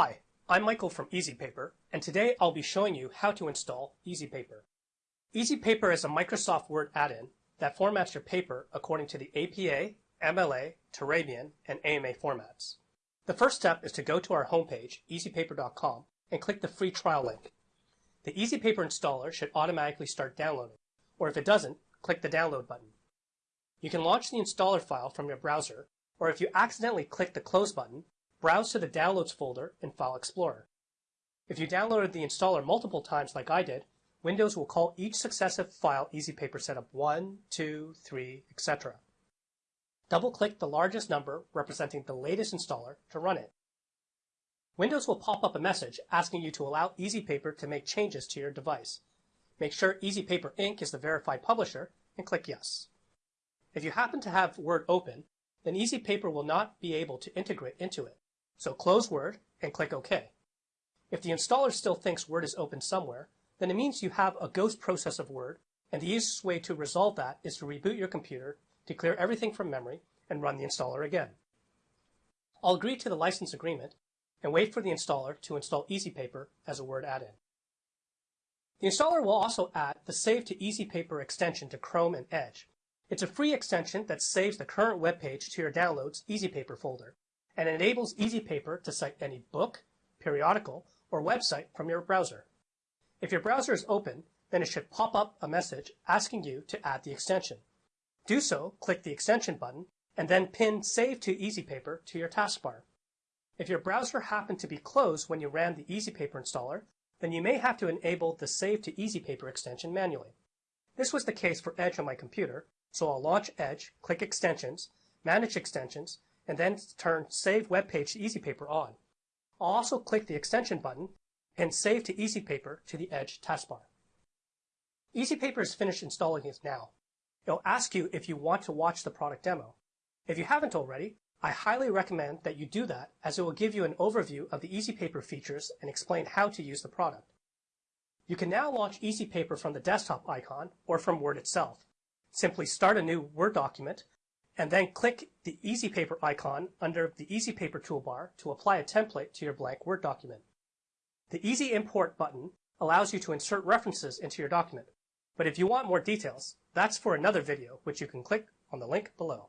Hi, I'm Michael from EasyPaper, and today I'll be showing you how to install EasyPaper. EasyPaper is a Microsoft Word add-in that formats your paper according to the APA, MLA, Turabian, and AMA formats. The first step is to go to our homepage, easypaper.com, and click the free trial link. The EasyPaper installer should automatically start downloading, or if it doesn't, click the download button. You can launch the installer file from your browser, or if you accidentally click the close button, browse to the Downloads folder in File Explorer. If you downloaded the installer multiple times like I did, Windows will call each successive file EasyPaper Setup 1, 2, 3, etc. Double-click the largest number representing the latest installer to run it. Windows will pop up a message asking you to allow EasyPaper to make changes to your device. Make sure EasyPaper Inc. is the verified publisher and click Yes. If you happen to have Word open, then EasyPaper will not be able to integrate into it. So close Word and click OK. If the installer still thinks Word is open somewhere, then it means you have a ghost process of Word, and the easiest way to resolve that is to reboot your computer to clear everything from memory and run the installer again. I'll agree to the license agreement and wait for the installer to install EasyPaper as a Word add-in. The installer will also add the Save to EasyPaper extension to Chrome and Edge. It's a free extension that saves the current web page to your Downloads EasyPaper folder and enables EasyPaper to cite any book, periodical, or website from your browser. If your browser is open, then it should pop up a message asking you to add the extension. Do so, click the extension button, and then pin Save to EasyPaper to your taskbar. If your browser happened to be closed when you ran the EasyPaper installer, then you may have to enable the Save to EasyPaper extension manually. This was the case for Edge on my computer, so I'll launch Edge, click Extensions, Manage Extensions, and then turn Save Web Page to Easy Paper on. Also click the extension button and save to Easy Paper to the Edge taskbar. Easy Paper is finished installing it now. It'll ask you if you want to watch the product demo. If you haven't already, I highly recommend that you do that as it will give you an overview of the Easy Paper features and explain how to use the product. You can now launch Easy Paper from the desktop icon or from Word itself. Simply start a new Word document and then click the Easy Paper icon under the Easy Paper toolbar to apply a template to your blank Word document. The Easy Import button allows you to insert references into your document. But if you want more details, that's for another video, which you can click on the link below.